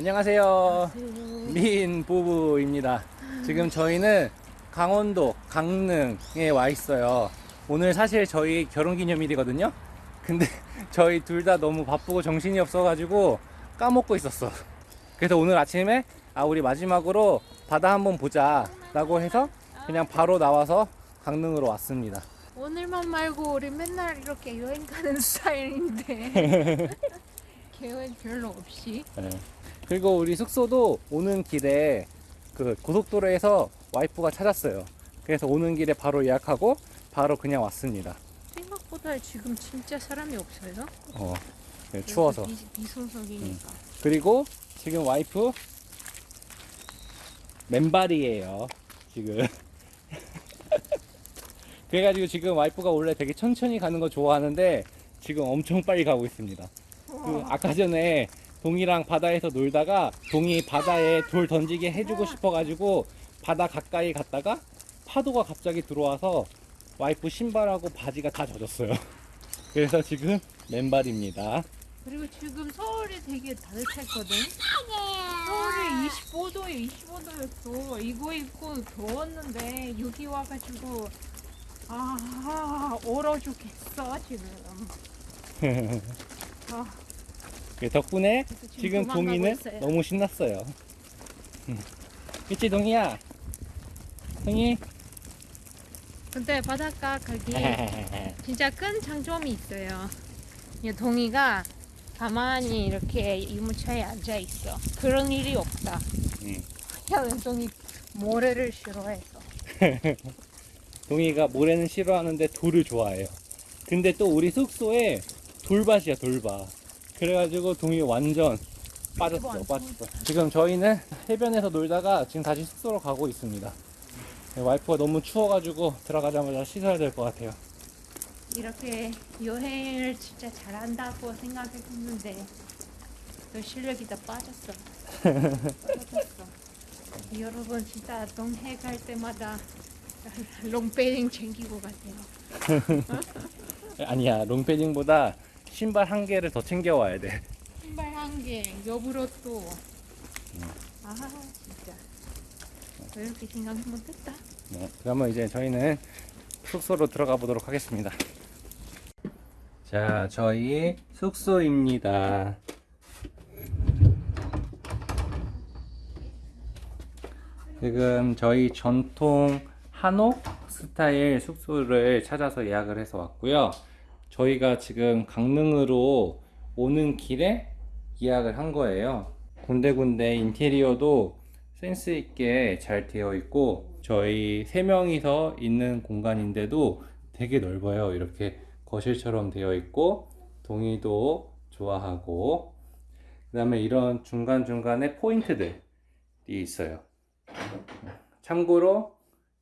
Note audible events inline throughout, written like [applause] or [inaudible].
안녕하세요. 미인 부부입니다. 지금 저희는 강원도 강릉에 와 있어요. 오늘 사실 저희 결혼 기념일이거든요. 근데 [laughs] 저희 둘 다 너무 바쁘고 정신이 없어가지고 까먹고 있었어. 그래서 오늘 아침에 아 우리 마지막으로 바다 한번 보자 라고 해서 그냥 바로 나와서 강릉으로 왔습니다. 오늘만 말고 우리 맨날 이렇게 여행 가는 [laughs] 스타일인데 [laughs] 계획 별로 없이 네. 그리고 우리 숙소도 오는 길에 그 고속도로에서 와이프가 찾았어요. 그래서 오는 길에 바로 예약하고 바로 그냥 왔습니다. 생각보다 지금 진짜 사람이 없어요. 어, 네, 추워서. 비, 비소속이니까. 그리고 지금 와이프 맨발이에요. 지금. [laughs] 그래가지고 지금 와이프가 원래 되게 천천히 가는 거 좋아하는데 지금 엄청 빨리 가고 있습니다. 그 아까 전에 동이랑 바다에서 놀다가 동이 바다에 돌 던지게 해주고 싶어가지고 바다 가까이 갔다가 파도가 갑자기 들어와서 와이프 신발하고 바지가 다 젖었어요. [laughs] 그래서 지금 맨발입니다. 그리고 지금 서울이 되게 따뜻했거든. 서울이 25도에 25도였어. 이거 입고 더웠는데 여기 와가지고 아 얼어 죽겠어 지금. [laughs] 아, 그 덕분에 그래서 지금 동이는 있어요. 너무 신났어요. 그치 동이야? 동이? 근데 바닷가 가기 진짜 큰 장점이 있어요. 이 동이가 가만히 이렇게 유모차에 앉아 있어. 그런 일이 없다. 응. 야, 동이 모래를 싫어해서. [laughs] 동이가 모래는 싫어하는데 돌을 좋아해요. 근데 또 우리 숙소에 돌밭이야 돌밭. 그래가지고 동이 완전 빠졌어 빠졌어. 지금 저희는 해변에서 놀다가 지금 다시 숙소로 가고 있습니다. 네, 와이프가 너무 추워가지고 들어가자마자 씻어야 될 것 같아요. 이렇게 여행을 진짜 잘한다고 생각했는데 너 실력이 다 빠졌어. 빠졌어. [laughs] 여러분 진짜 동해 갈 때마다 롱패딩 챙기고 가세요. [laughs] 아니야 롱패딩보다 신발 한 개를 더 챙겨와야 돼. 신발 한 개, 여부로 또. 아 진짜. 왜 이렇게 생각이 못했다? 네, 그러면 이제 저희는 숙소로 들어가 보도록 하겠습니다. 자, 저희 숙소입니다. 지금 저희 전통 한옥 스타일 숙소를 찾아서 예약을 해서 왔고요. 저희가 지금 강릉으로 오는 길에 예약을 한 거예요. 군데군데 인테리어도 센스 있게 잘 되어 있고 저희 세 명이서 있는 공간인데도 되게 넓어요. 이렇게 거실처럼 되어 있고 동의도 좋아하고 그 다음에 이런 중간중간에 포인트들이 있어요. 참고로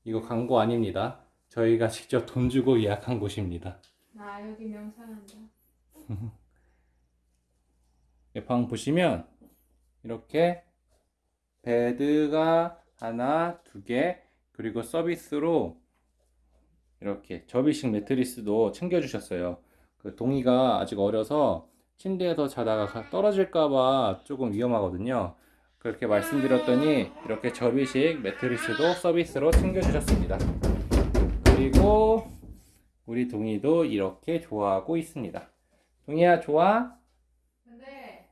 이거 광고 아닙니다. 저희가 직접 돈 주고 예약한 곳입니다. 나 여기 명상한다. 이 [laughs] 방 보시면 이렇게 베드가 하나, 두 개, 그리고 서비스로 이렇게 접이식 매트리스도 챙겨주셨어요. 그 동이가 아직 어려서 침대에서 자다가 가- 떨어질까봐 조금 위험하거든요. 그렇게 말씀드렸더니 이렇게 접이식 매트리스도 서비스로 챙겨주셨습니다. 그리고 우리 동이도 이렇게 좋아하고 있습니다. 동이야, 좋아? 근데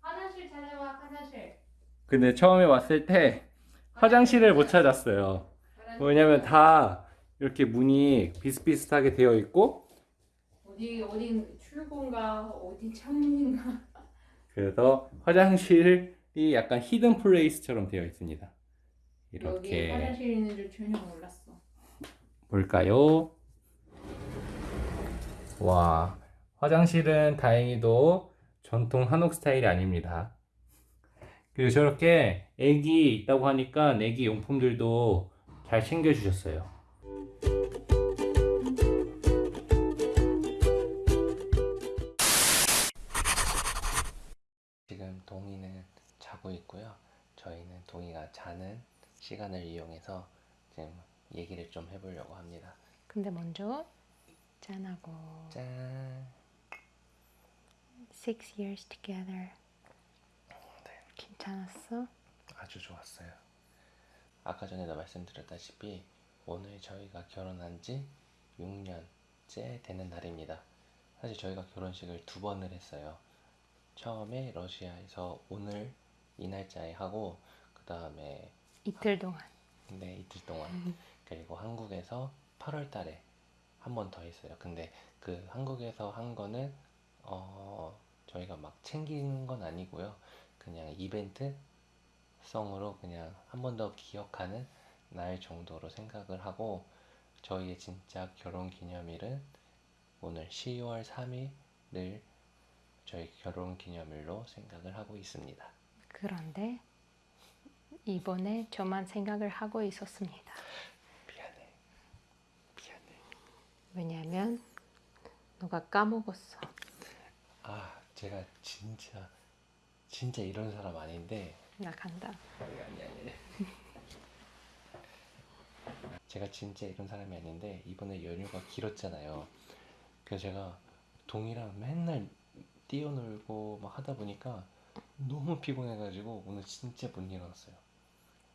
화장실 찾아와 화장실. 근데 처음에 왔을 때 화장실을 못 찾았어요. 왜냐면 다 이렇게 문이 비슷비슷하게 되어 있고 어디 어디 출구인가 어디 창문인가. 그래서 화장실이 약간 히든 플레이스처럼 되어 있습니다. 이렇게 화장실 있는 줄 전혀 몰랐어. 볼까요? 와 화장실은 다행히도 전통 한옥 스타일이 아닙니다. 그리고 저렇게 애기 있다고 하니까 애기 용품들도 잘 챙겨 주셨어요. 지금 동이는 자고 있고요. 저희는 동이가 자는 시간을 이용해서 지금 얘기를 좀 해보려고 합니다. 근데 먼저 짠하고 짠. six years together. 네. 긴 괜찮았어? 아주 좋았어요. 아까 전에도 말씀드렸다시피 오늘 저희가 결혼한 지 6년째 되는 날입니다. 사실 저희가 결혼식을 두 번을 했어요. 처음에 러시아에서 오늘 이 날짜에 하고 그 다음에 이틀 동안. 네 이틀 동안 그리고 한국에서 8월 달에 한 번 더 했어요. 근데 그 한국에서 한 거는 어 저희가 막 챙긴 건 아니고요. 그냥 이벤트 성으로 그냥 한 번 더 기억하는 날 정도로 생각을 하고 저희의 진짜 결혼 기념일은 오늘 10월 3일을 저희 결혼 기념일로 생각을 하고 있습니다. 그런데 이번에 저만 생각을 하고 있었습니다. 미안해. 미안해. 왜냐면 누가 까먹었어. 아, 제가 진짜 진짜 이런 사람 아닌데 나 간다. 아니 아니 아니. [laughs] 제가 진짜 이런 사람이 아닌데 이번에 연휴가 길었잖아요. 그래서 제가 동이랑 맨날 뛰어놀고 막 하다 보니까 너무 피곤해가지고 오늘 진짜 못 일어났어요.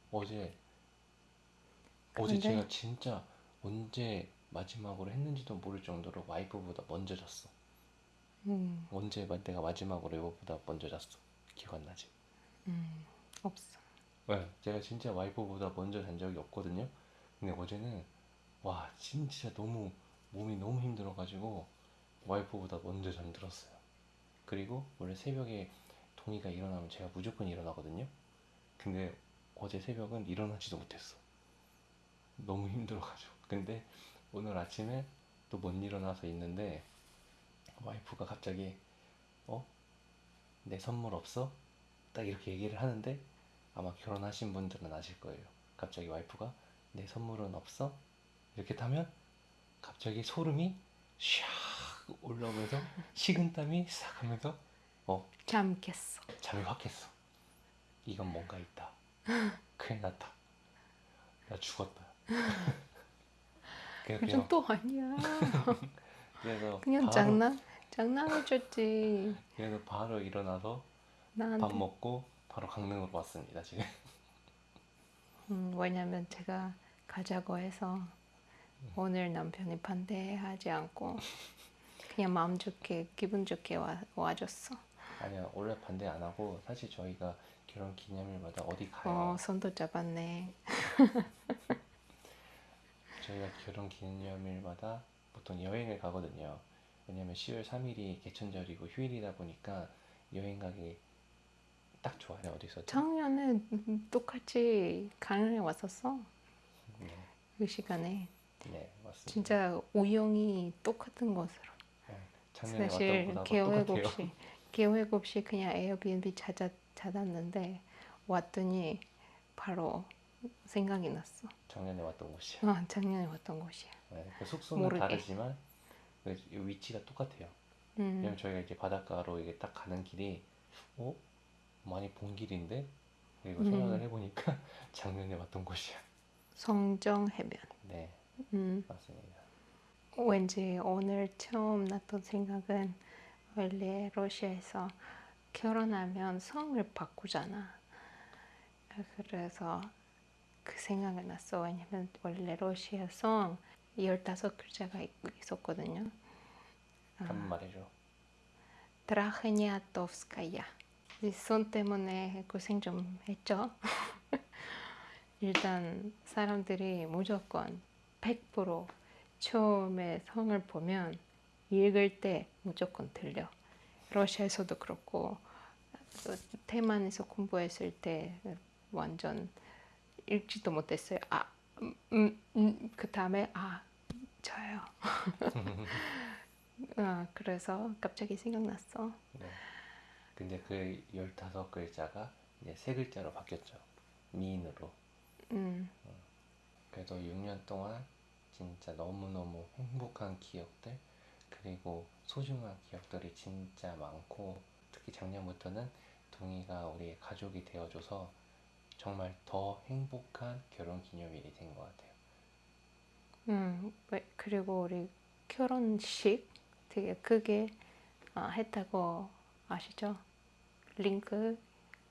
어제 어제 근데- 제가 진짜 언제 마지막으로 했는지도 모를 정도로 와이프보다 먼저 잤어. 음, 언제 마- 내가 마지막으로 여보보다 먼저 잤어. 기억 안 나지? 음, 없어. 네, 제가 진짜 와이프보다 먼저 잔 적이 없거든요. 근데 어제는 와 진짜 너무 몸이 너무 힘들어가지고 와이프보다 먼저 잠들었어요. 그리고 원래 새벽에 동이가 일어나면 제가 무조건 일어나거든요. 근데 어제 새벽은 일어나지도 못했어. 너무 힘들어가지고. 근데 오늘 아침에 또 못 일어나서 있는데 와이프가 갑자기 어? 내 선물 없어? 딱 이렇게 얘기를 하는데 아마 결혼하신 분들은 아실 거예요. 갑자기 와이프가 내 선물은 없어? 이렇게 타면 갑자기 소름이 샥 올라오면서 식은땀이 싹 하면서 어 잠 깼어. 잠이 확 깼어. 이건 뭔가 있다. 큰일 났다. 나 죽었다. [laughs] 요즘 또 아니야. [laughs] 그래서 그냥 바로, 장난 장난해줬지. 그래서 바로 일어나서 나한테. 밥 먹고 바로 강릉으로 왔습니다 지금. 음, 왜냐면 제가 가자고 해서 오늘 남편이 반대하지 않고 그냥 마음 좋게 기분 좋게 와, 와줬어. 아니야 원래 반대 안 하고 사실 저희가 결혼 기념일마다 어디 가요. 어 손도 잡았네. [laughs] 저희가 결혼 기념일마다 보통 여행을 가거든요. 왜냐면 10월 3일이 개천절이고 휴일이다 보니까 여행 가기 딱 좋아요. 어디서? 작년에 똑같이 강릉에 왔었어. 네, 그 시간에 네 맞습니다. 진짜 우영이 똑같은 곳으로. 네, 사실 계획 똑같아요. 없이 계획 없이 그냥 에어비앤비 찾아 찾았는데 왔더니 바로 생각이 났어. 작년에 왔던 곳이야. 아 작년에 왔던 곳이야. 네, 그 숙소는 모르게. 다르지만 그 위치가 똑같아요. 음, 왜냐면 저희가 이제 바닷가로 이게 딱 가는 길이 어 많이 본 길인데 그리고 음. 생각을 해보니까 [laughs] 작년에 왔던 곳이야. 성정 해변. 네 음, 맞습니다. 왠지 오늘 처음 났던 생각은 원래 러시아에서 결혼하면 성을 바꾸잖아. 그래서 그 생각이 났어. 왜냐면 원래 러시아 성 15글자가 있었거든요. 아. 한번 말해줘. 드라흐니아tovskaya. 이손 때문에 고생 좀 했죠. [laughs] 일단 사람들이 무조건 100% 처음에 성을 보면 읽을 때 무조건 들려. 러시아에서도 그렇고 또 대만에서 공부했을 때 완전 읽지도 못했어요. 아, 음, 음, 음. 그 다음에 아, 저요. 아, [laughs] 그래서 갑자기 생각났어. 네. 근데 그 15글자가 이제 세 글자로 바뀌었죠. 미인으로. 음, 그래서 6년 동안 진짜 너무너무 행복한 기억들 그리고 소중한 기억들이 진짜 많고 특히 작년부터는 동이가 우리의 가족이 되어줘서 정말 더 행복한 결혼 기념일이 된 것 같아요. 음, 왜- 그리고 우리 결혼식 되게 크게 아, 했다고 아시죠? 링크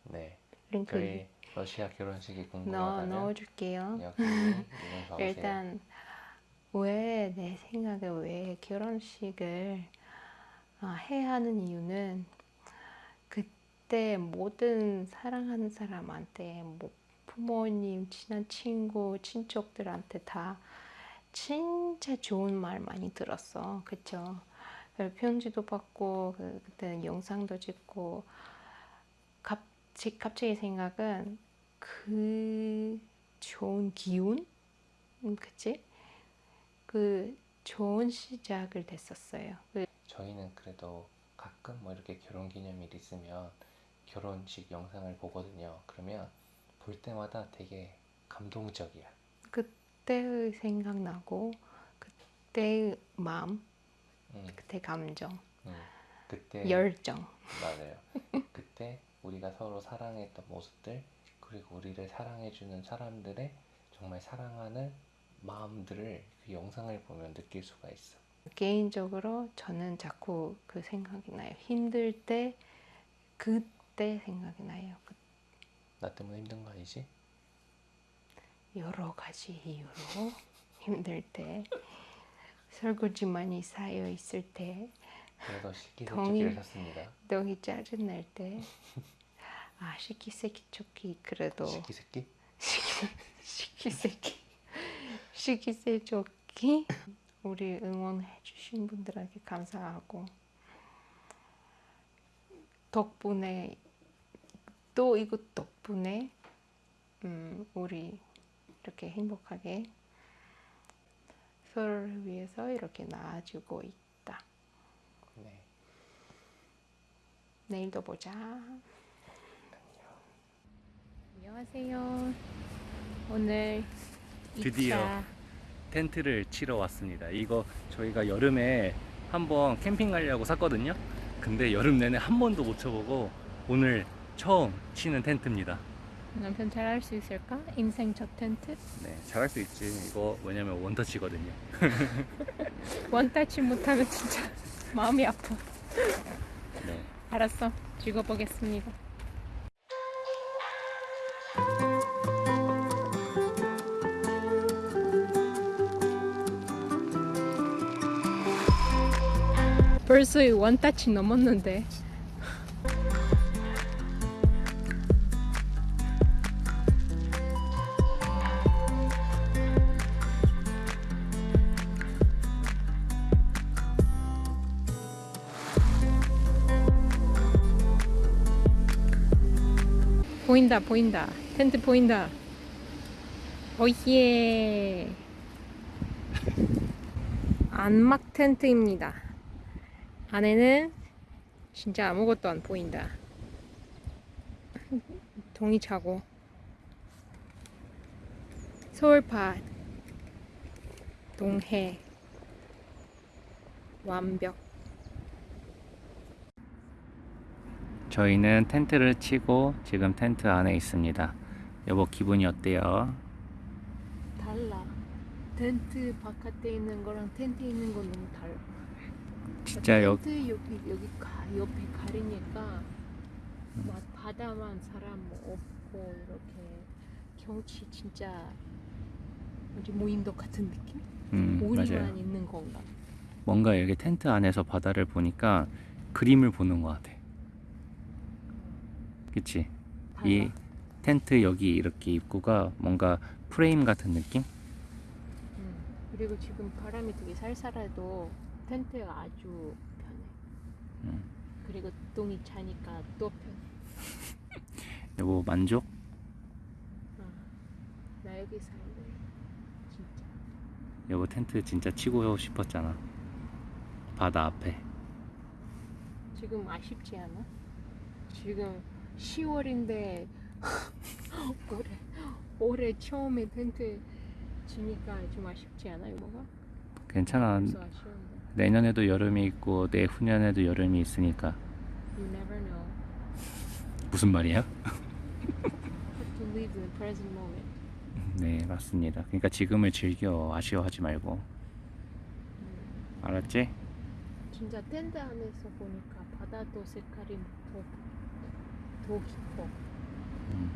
네, 링크 저희 러시아 결혼식이 넣어 궁금하다면 넣어줄게요. 여기 [laughs] 리ンク봐보세요. 일단 왜 내 생각에 왜 결혼식을 아, 해야 하는 이유는 그때 모든 사랑하는 사람한테 뭐 부모님, 친한 친구, 친척들한테 다 진짜 좋은 말 많이 들었어. 그쵸? 편지도 받고 그, 그때는 영상도 찍고 갑자기, 갑자기 생각은 그 좋은 기운? 음, 그치? 그 좋은 시작을 됐었어요. 그 저희는 그래도 가끔 뭐 이렇게 결혼 기념일 있으면 결혼식 영상을 보거든요. 그러면 볼 때마다 되게 감동적이야. 그때의 생각나고 그때의 마음, 음, 그때 감정, 음. 그때 열정. 맞아요. 그때 우리가 서로 사랑했던 모습들 그리고 우리를 사랑해주는 사람들의 정말 사랑하는 마음들을 그 영상을 보면 느낄 수가 있어. 개인적으로 저는 자꾸 그 생각이 나요. 힘들 때 그 때 생각이 나요. 그 나 때문에 힘든 거 아니지? 여러 가지 이유로 [laughs] 힘들 때 설거지 많이 쌓여 있을 때. 샀습니다. 너희 짜증 날 때아 식기세척기 그래도 식기세끼? 식기세기 식기세척기 우리 응원해 주신 분들에게 감사하고 덕분에 또 이것 덕분에 음, 우리 이렇게 행복하게 서로를 위해서 이렇게 나아지고 있다. 네. 내일도 보자. 안녕하세요. 오늘 드디어. 2차 텐트를 치러 왔습니다. 이거 저희가 여름에 한번 캠핑 가려고 샀거든요. 근데 여름 내내 한 번도 못 쳐보고 오늘 처음 치는 텐트입니다. 남편 잘할 수 있을까? 인생 첫 텐트? 네, 잘할 수 있지. 이거 왜냐면 원터치거든요. [laughs] 원타치 못하면 진짜 [laughs] 마음이 아파. 네. 알았어. 찍어보겠습니다. 벌써 이 원타치 넘었는데. 보인다, 보인다. 텐트 보인다. 오예. 안막 텐트입니다. 안에는 진짜 아무것도 안 보인다. [laughs] 동이 차고. 서울파 동해 완벽. 저희는 텐트를 치고 지금 텐트 안에 있습니다. 여보 기분이 어때요? 달라. 텐트 바깥에 있는 거랑 텐트 있는 건 너무 달라. 진짜 여 텐트 여기 여기 가, 옆에 가리니까 막 바다만 사람 뭐 없고 이렇게 경치 진짜 뭐지 무인도 같은 느낌? 음, 우리만 맞아요. 있는 건가? 뭔가 여기 텐트 안에서 바다를 보니까 그림을 보는 것 같아. 그치? 달라. 이 텐트 여기 이렇게 입구가 뭔가 프레임 같은 느낌? 음. 그리고 지금 바람이 되게 살살해도 텐트가 아주 편해. 음. 그리고 똥이 차니까 또 편해. [laughs] 여보 만족? 어. 나 여기 살래. 진짜. 여보 텐트 진짜 치고 싶었잖아. 바다 앞에. 지금 아쉽지 않아? 지금 10월인데 [laughs] 올해 올해 처음에 텐트 치니까 좀 아쉽지 않아 이거가? 괜찮아. 아쉬운데 내년에도 여름이 있고 내후년에도 여름이 있으니까. You never know. 무슨 말이야? Have to live in the present moment. 네, 맞습니다. 그러니까 지금을 즐겨 아쉬워하지 말고. 음. 알았지? 진짜 텐트 안에서 보니까 바다도 색깔이 더, 더 깊어. 음.